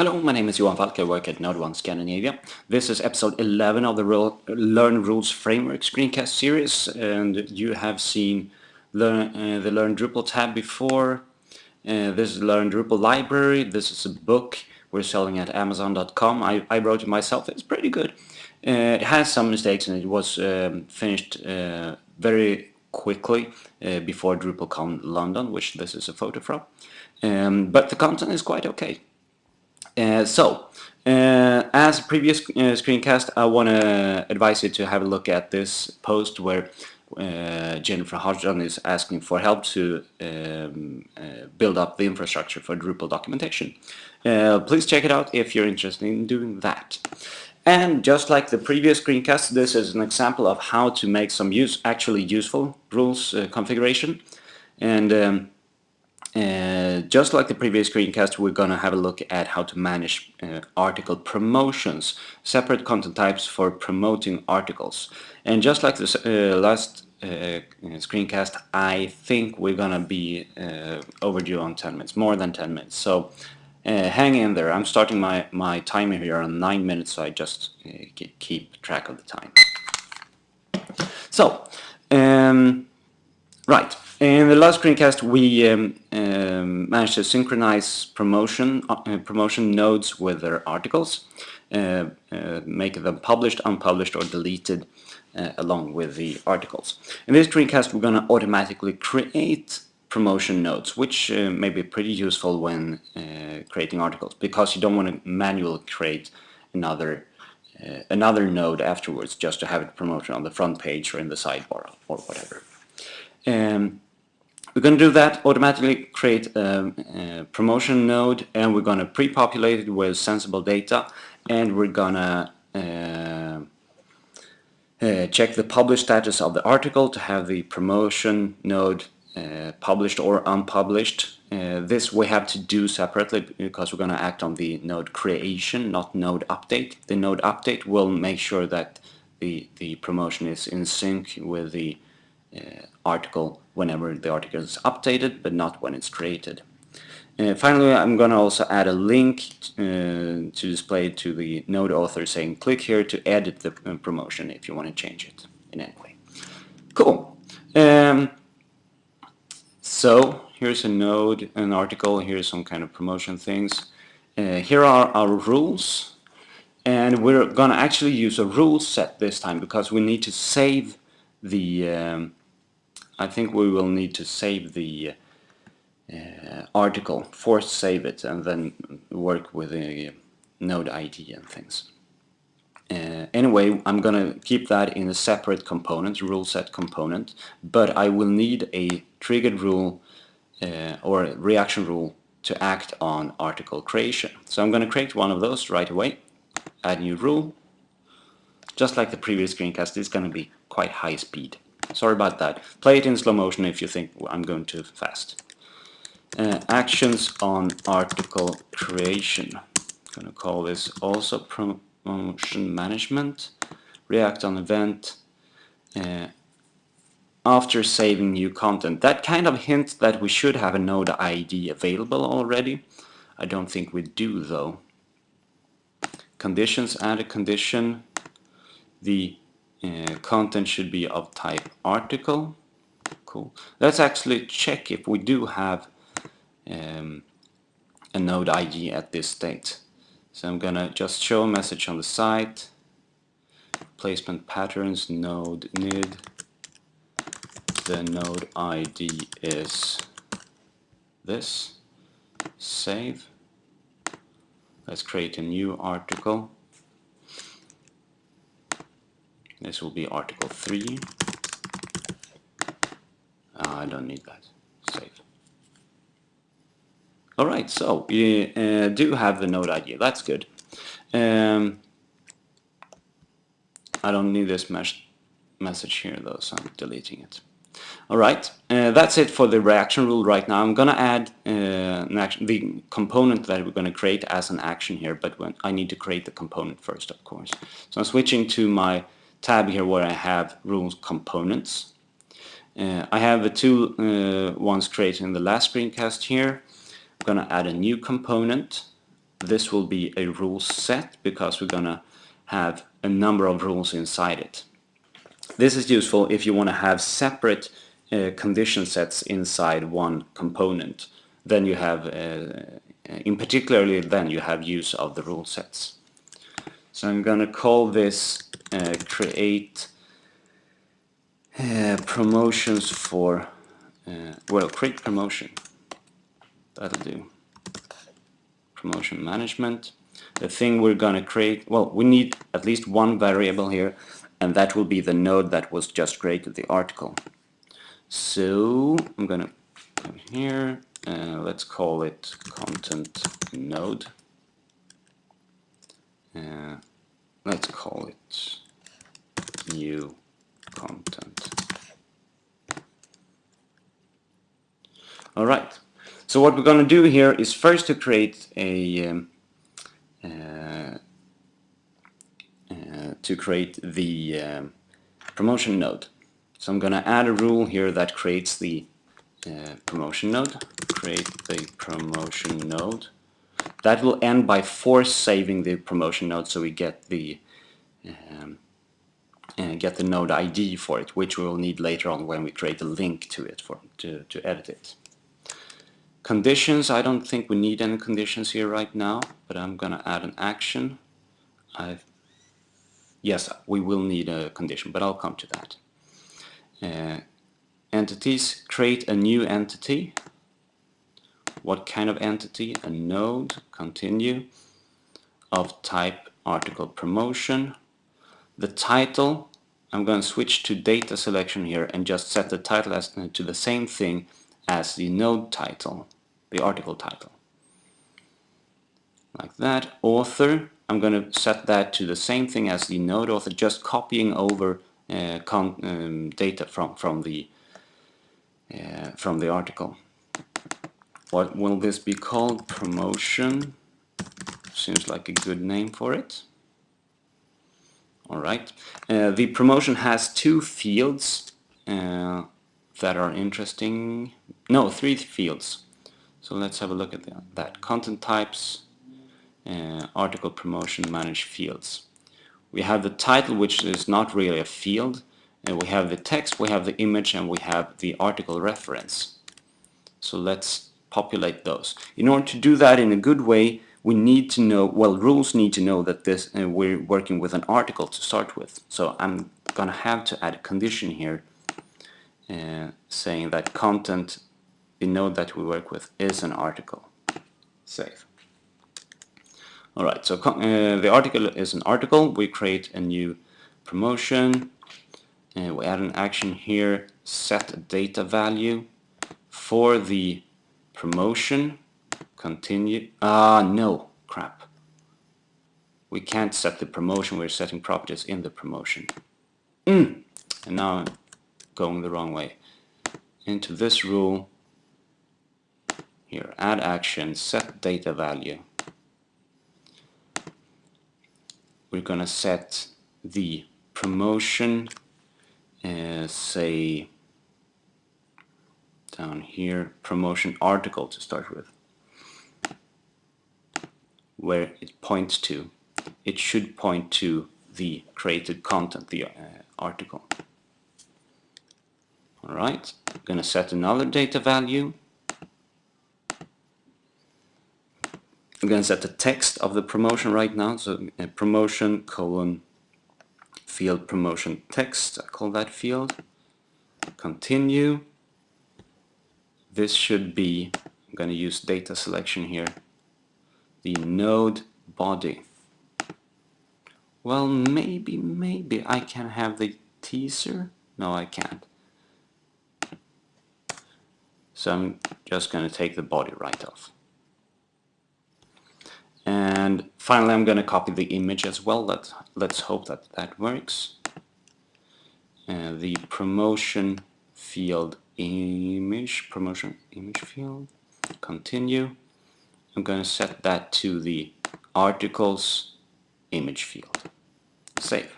Hello, my name is Johan Falk, I work at NodeOne Scandinavia. This is episode 11 of the Learn Rules Framework screencast series and you have seen uh, the Learn Drupal tab before. Uh, this is Learn Drupal library, this is a book we're selling at Amazon.com. I, I wrote it myself, it's pretty good. Uh, it has some mistakes and it was um, finished uh, very quickly uh, before DrupalCon London, which this is a photo from. Um, but the content is quite okay. Uh, so, uh, as a previous uh, screencast, I want to advise you to have a look at this post where uh, Jennifer Hodgdon is asking for help to um, uh, build up the infrastructure for Drupal documentation. Uh, please check it out if you're interested in doing that. And just like the previous screencast, this is an example of how to make some use, actually useful rules configuration. And um, uh, just like the previous screencast, we're going to have a look at how to manage uh, article promotions, separate content types for promoting articles. And just like the uh, last uh, screencast, I think we're going to be uh, overdue on 10 minutes, more than 10 minutes. So hang in there. I'm starting my, my timer here on 9 minutes, so I just keep track of the time. So, um, right. In the last screencast, we um, um, managed to synchronize promotion uh, promotion nodes with their articles, uh, uh, make them published, unpublished, or deleted uh, along with the articles. In this screencast, we're going to automatically create promotion nodes, which uh, may be pretty useful when uh, creating articles, because you don't want to manually create another another node afterwards just to have it promoted on the front page or in the sidebar or whatever. Um, we're going to do that, automatically create a, a promotion node and we're going to pre-populate it with sensible data and we're going to uh, uh, check the published status of the article to have the promotion node uh, published or unpublished. Uh, this we have to do separately because we're going to act on the node creation, not node update. The node update will make sure that the, the promotion is in sync with the article whenever the article is updated, but not when it's created. Uh, finally, I'm going to also add a link uh, to display to the node author saying click here to edit the uh, promotion if you want to change it in any way. Cool. Um, so here's a node, an article, here's some kind of promotion things. Uh, here are our rules and we're going to actually use a rule set this time because we need to save the um, I think we will need to save the uh, article, force save it and then work with the node ID and things. Uh, anyway, I'm gonna keep that in a separate component, rule set component, but I will need a triggered rule uh, or reaction rule to act on article creation. So I'm gonna create one of those right away, add new rule. Just like the previous screencast, it's gonna be quite high speed. Sorry about that. Play it in slow motion if you think I'm going too fast. Uh, actions on article creation. I'm going to call this also promotion management. React on event. Uh, after saving new content. That kind of hints that we should have a node ID available already. I don't think we do though. Conditions, add a condition. The uh, content should be of type article. Cool. Let's actually check if we do have um, a node ID at this state. So I'm gonna just show a message on the site. Placement patterns node nid. The node ID is this. Save. Let's create a new article. This will be article 3. Uh, I don't need that. Save. Alright, so we uh, do have the node ID. That's good. Um, I don't need this mes message here though, so I'm deleting it. Alright, uh, that's it for the reaction rule right now. I'm gonna add uh, action, the component that we're gonna create as an action here, but when I need to create the component first, of course. So I'm switching to my tab here where I have rules components. Uh, I have the two uh, ones created in the last screencast here. I'm going to add a new component this will be a rule set because we're gonna have a number of rules inside it. This is useful if you want to have separate uh, condition sets inside one component. Then you have, uh, in particularly then you have use of the rule sets. So I'm gonna call this uh, create uh, promotions for, uh, well create promotion, that'll do. Promotion management. The thing we're gonna create, well we need at least one variable here and that will be the node that was just created, the article. So I'm gonna come here, uh, let's call it content node. Uh, let's call it new content. All right. So what we're going to do here is first to create a um, uh, uh, to create the um, promotion node. So I'm going to add a rule here that creates the uh, promotion node. Create the promotion node. That will end by force saving the promotion node so we get the um, uh, get the node ID for it, which we will need later on when we create a link to it for to, to edit it. Conditions, I don't think we need any conditions here right now, but I'm gonna add an action. I've, yes, we will need a condition, but I'll come to that. Uh, entities, create a new entity. What kind of entity? A node, continue, of type article promotion. The title, I'm going to switch to data selection here and just set the title as uh, to the same thing as the node title, the article title. Like that. Author, I'm going to set that to the same thing as the node author, just copying over uh, um, data from from the uh, from the article. What will this be called? Promotion. Seems like a good name for it. All right. Uh, the promotion has two fields uh, that are interesting. No, three fields. So let's have a look at that. Content types, uh, article promotion, manage fields. We have the title, which is not really a field. And we have the text, we have the image, and we have the article reference. So let's populate those. In order to do that in a good way, we need to know, well, rules need to know that this uh, we're working with an article to start with. So I'm gonna have to add a condition here uh, saying that content, the node that we work with, is an article. Save. Alright, so uh, the article is an article. We create a new promotion. and we add an action here, set data value for the promotion continue ah no crap. We can't set the promotion we're setting properties in the promotion. Mm. and now I'm going the wrong way. Into this rule here add action set data value. We're gonna set the promotion uh, say down here promotion article to start with where it points to. It should point to the created content, the uh, article. Alright, I'm going to set another data value. I'm going to set the text of the promotion right now, so uh, promotion colon field promotion text, I call that field. Continue. This should be, I'm going to use data selection here, the node body. Well, maybe, maybe I can have the teaser. No, I can't. So I'm just going to take the body right off. And finally, I'm going to copy the image as well. Let, let's hope that that works. The promotion field image, promotion image field, continue. I'm going to set that to the articles image field. Save.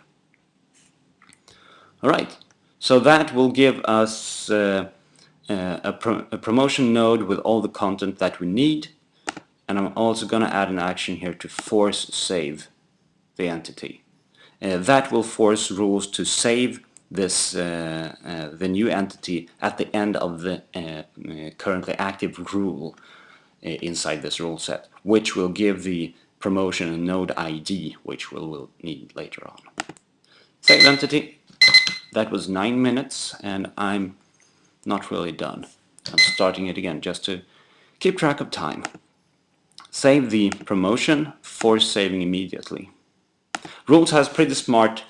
Alright, so that will give us uh, uh, a, pro a, promotion node with all the content that we need. and I'm also going to add an action here to force save the entity. Uh, that will force rules to save this uh, uh, the new entity at the end of the uh, currently active rule inside this rule set, which will give the promotion a node ID, which we'll, we'll need later on. Save entity. That was nine minutes, and I'm not really done. I'm starting it again just to keep track of time. Save the promotion, force saving immediately. Rules has pretty smart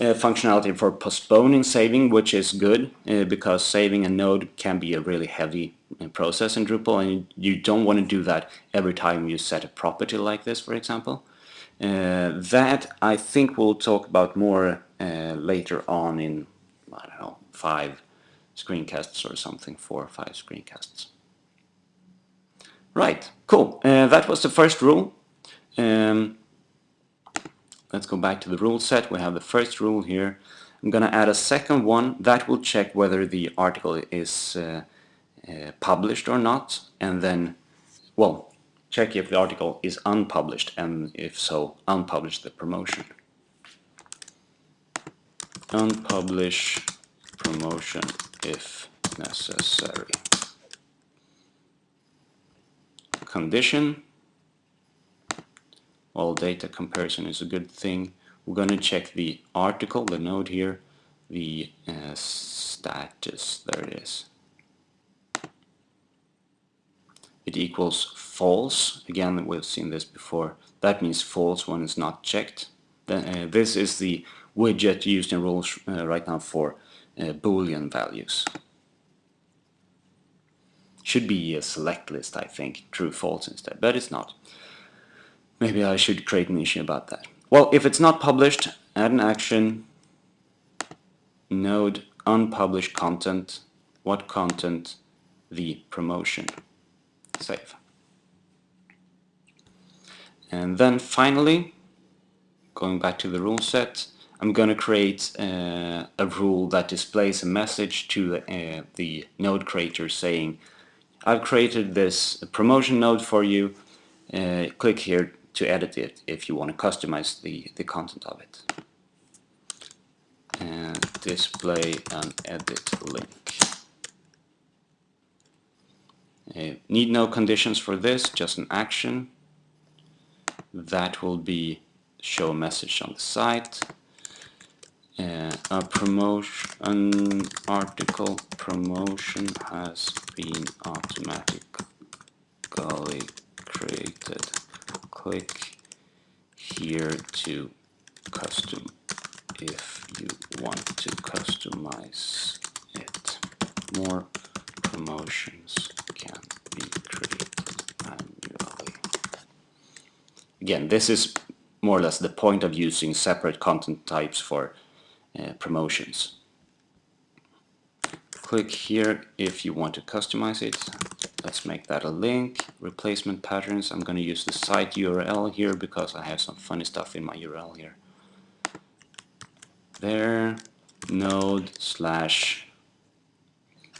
uh, functionality for postponing saving, which is good uh, because saving a node can be a really heavy uh, process in Drupal and you don't want to do that every time you set a property like this, for example. Uh, that I think we'll talk about more uh, later on in, I don't know, five screencasts or something, four or five screencasts. Right, cool. Uh, that was the first rule. Um, let's go back to the rule set. We have the first rule here. I'm going to add a second one that will check whether the article is uh, uh, published or not and then, well, check if the article is unpublished and if so, unpublish the promotion. Unpublish promotion if necessary. Condition all data comparison is a good thing. We're going to check the article, the node here, the uh, status, there it is. It equals false. Again, we've seen this before. That means false when it's not checked. Then, uh, this is the widget used in rules uh, right now for uh, boolean values. Should be a select list, I think, true false instead, but it's not. Maybe I should create an issue about that. Well, if it's not published, add an action, node unpublished content, what content, the promotion, save. And then finally, going back to the rule set, I'm going to create uh, a rule that displays a message to uh, the node creator saying, I've created this promotion node for you, uh, click here to edit it if you want to customize the, the content of it. And display an edit link. Uh, need no conditions for this, just an action. That will be show message on the site. Uh, a promotion an article promotion has been automatically created click here to custom if you want to customize it. More promotions can be created manually. Again, this is more or less the point of using separate content types for uh, promotions. Click here if you want to customize it let's make that a link. Replacement patterns. I'm gonna use the site URL here because I have some funny stuff in my URL here. There node slash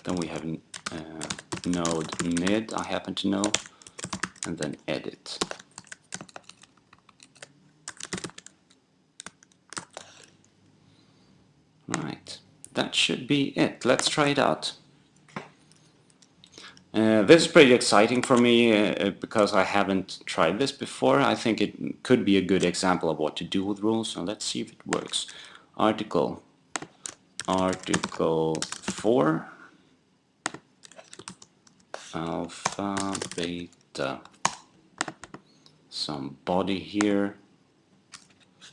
then we have uh, node nid I happen to know and then edit. Right. That should be it. Let's try it out uh, this is pretty exciting for me uh, uh, because I haven't tried this before. I think it could be a good example of what to do with rules. So let's see if it works. Article, article 4, alpha, beta, some body here.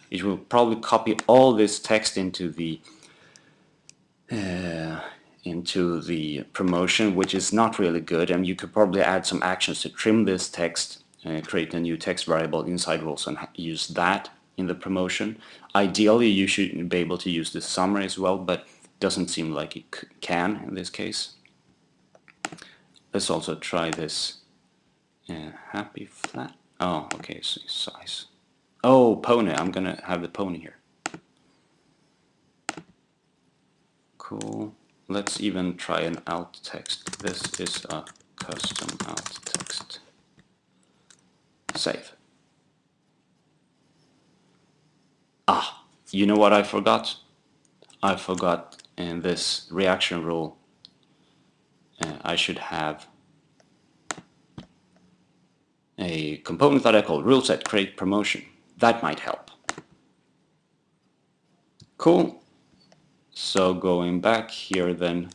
It will probably copy all this text into the uh, into the promotion, which is not really good. And you could probably add some actions to trim this text, uh, create a new text variable inside rules and use that in the promotion. Ideally, you should be able to use the summary as well, but doesn't seem like it can in this case. Let's also try this uh, happy flat. Oh, okay, so size. Oh, pony. I'm gonna have the pony here. Cool. Let's even try an alt text. This is a custom alt text. Save. Ah, you know what I forgot? I forgot in this reaction rule uh, I should have a component that I call rule set create promotion. That might help. Cool. So going back here then,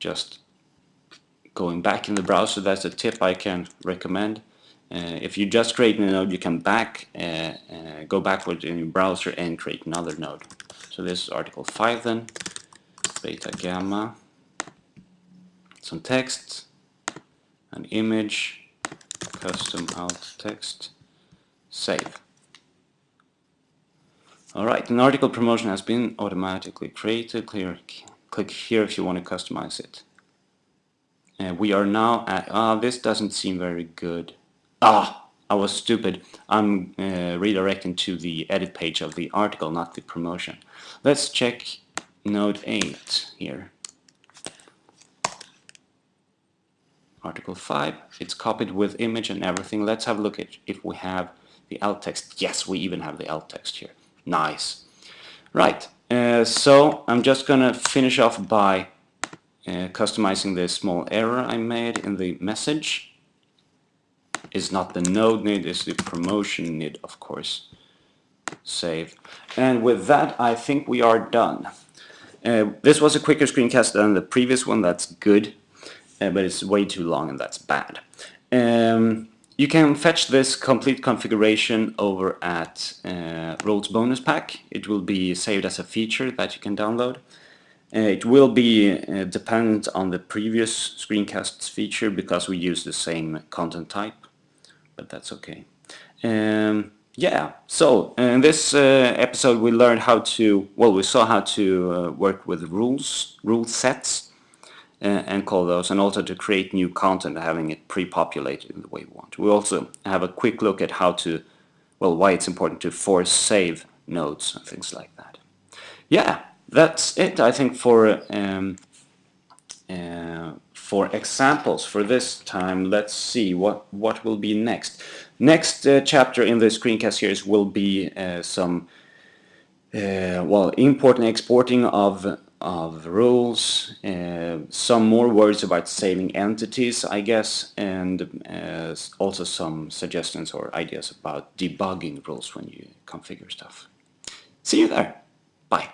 just going back in the browser, that's a tip I can recommend. Uh, if you just create a node, you can back, uh, uh, go backward in your browser and create another node. So this is article 5 then, beta gamma, some text, an image, custom alt text, save. Alright, an article promotion has been automatically created. Clear, click here if you want to customize it. Uh, we are now at, ah, this doesn't seem very good. Ah, I was stupid. I'm uh, redirecting to the edit page of the article, not the promotion. Let's check node 8 here. Article 5, it's copied with image and everything. Let's have a look at if we have the alt text. Yes, we even have the alt text here. Nice. Right, uh, so I'm just gonna finish off by uh, customizing the small error I made in the message is not the node nid, it's the promotion nid, of course. Save. And with that, I think we are done. Uh, this was a quicker screencast than the previous one, that's good. Uh, but it's way too long and that's bad. Um, you can fetch this complete configuration over at uh, Rules Bonus Pack. It will be saved as a feature that you can download. Uh, it will be uh, dependent on the previous screencasts feature because we use the same content type but that's okay. Um, yeah, so in this uh, episode we learned how to, well we saw how to uh, work with rules, rule sets uh, and call those and also to create new content having it pre-populated in the way we want. We also have a quick look at how to, well why it's important to force save nodes and things like that. Yeah, that's it I think for um, uh, for examples for this time let's see what what will be next next uh, chapter in the screencast series will be uh, some uh, well importing and exporting of of rules uh, some more words about saving entities I guess and uh, also some suggestions or ideas about debugging rules when you configure stuff. See you there. Bye